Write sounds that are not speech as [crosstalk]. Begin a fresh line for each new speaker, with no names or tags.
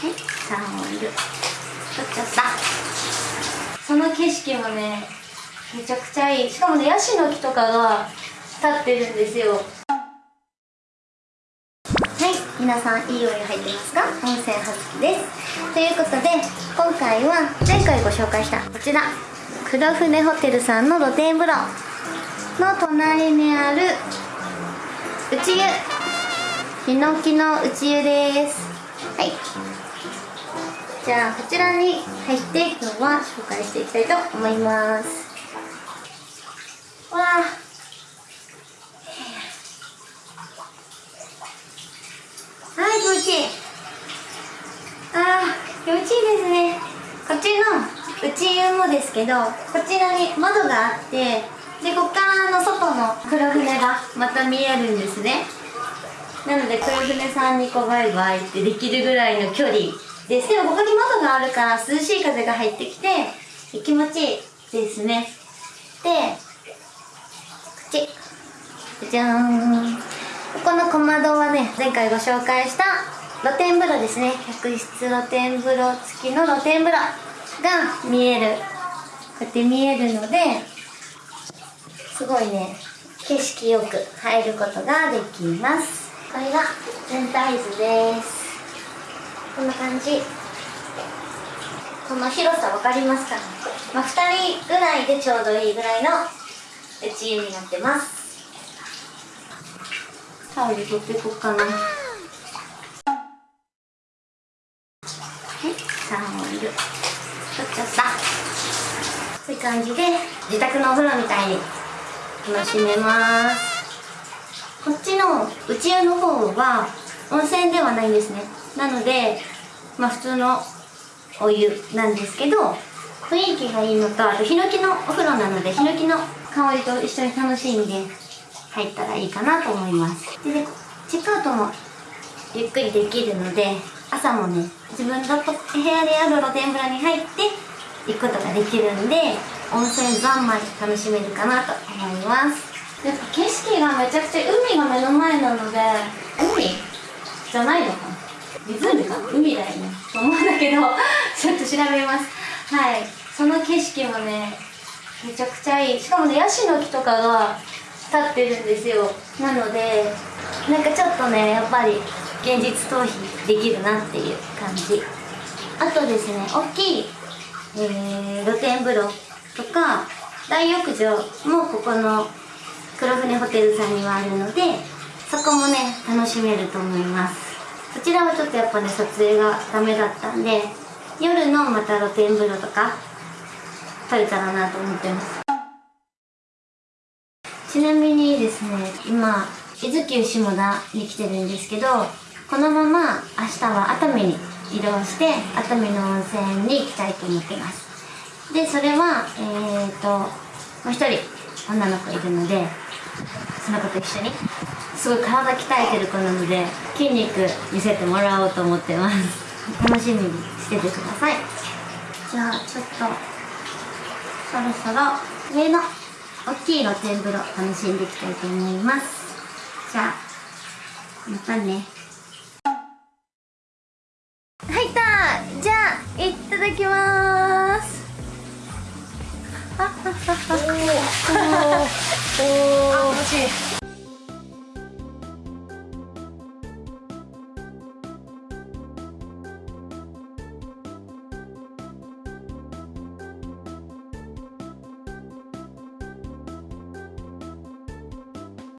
サーモンいる。取っちゃった。その景色もねめちゃくちゃいい。しかもねヤシの木とかが立ってるんですよ。はい。皆さんいいお湯入ってますか？温泉はずきです。ということで今回は前回ご紹介したこちら。黒船ホテルさんの露天風呂の隣にある内湯。ヒノキの内湯です。はい。じゃあこちらに入って今日は紹介していきたいと思います。わあ。はい気持ちいい。あー気持ちいいですね。こっちの内湯もですけどこちらに窓があってでこっからの外の黒船がまた見えるんですね。なので黒船さんにこうバイバイってできるぐらいの距離ですでもここに窓があるから涼しい風が入ってきて気持ちいいですね。でこっち。じゃーん。ここの小窓はね前回ご紹介した露天風呂ですね。客室露天風呂付きの露天風呂が見える。こうやって見えるのですごいね景色よく入ることができます。これが全体図です。こんな感じ。この広さ分かりますかね、まあ、2人ぐらいでちょうどいいぐらいの内湯になってます。タオル取ってこっかな。はいサーモンいる取っちゃった。そういう感じで自宅のお風呂みたいに楽しめます。こっちの内湯の方は温泉ではないんですね。なのでまあ普通のお湯なんですけど雰囲気がいいのとあとヒノキのお風呂なのでヒノキの香りと一緒に楽しんで入ったらいいかなと思います。で、ね、チェックアウトもゆっくりできるので朝もね自分の部屋である露天風呂に入って行くことができるんで温泉三昧楽しめるかなと思います。やっぱ景色がめちゃくちゃ海が目の前なので海？じゃないのかな？湖か？海だよね。と思うんだけど [laughs] ちょっと調べます。はい。その景色もねめちゃくちゃいい。しかもねヤシの木とかが立ってるんですよ。なのでなんかちょっとねやっぱり現実逃避できるなっていう感じ。あとですね大きい、えー、露天風呂とか大浴場もここの黒船ホテルさんにはあるのでそこもね楽しめると思います。こちらはちょっとやっぱね撮影がダメだったんで夜のまた露天風呂とか撮れたらなと思ってます。ちなみにですね今伊豆急下田に来てるんですけどこのまま明日は熱海に移動して熱海の温泉に行きたいと思ってます。でそれはえっ、ー、ともう一人女の子いるのでその子と一緒にすごい体鍛えてる子なので筋肉見せてもらおうと思ってます。楽しみにしててください。じゃあちょっとそろそろ上の大きい露天風呂楽しんでいきたいと思います。じゃあまたね。入ったじゃあいただきます。あ、気持ちいい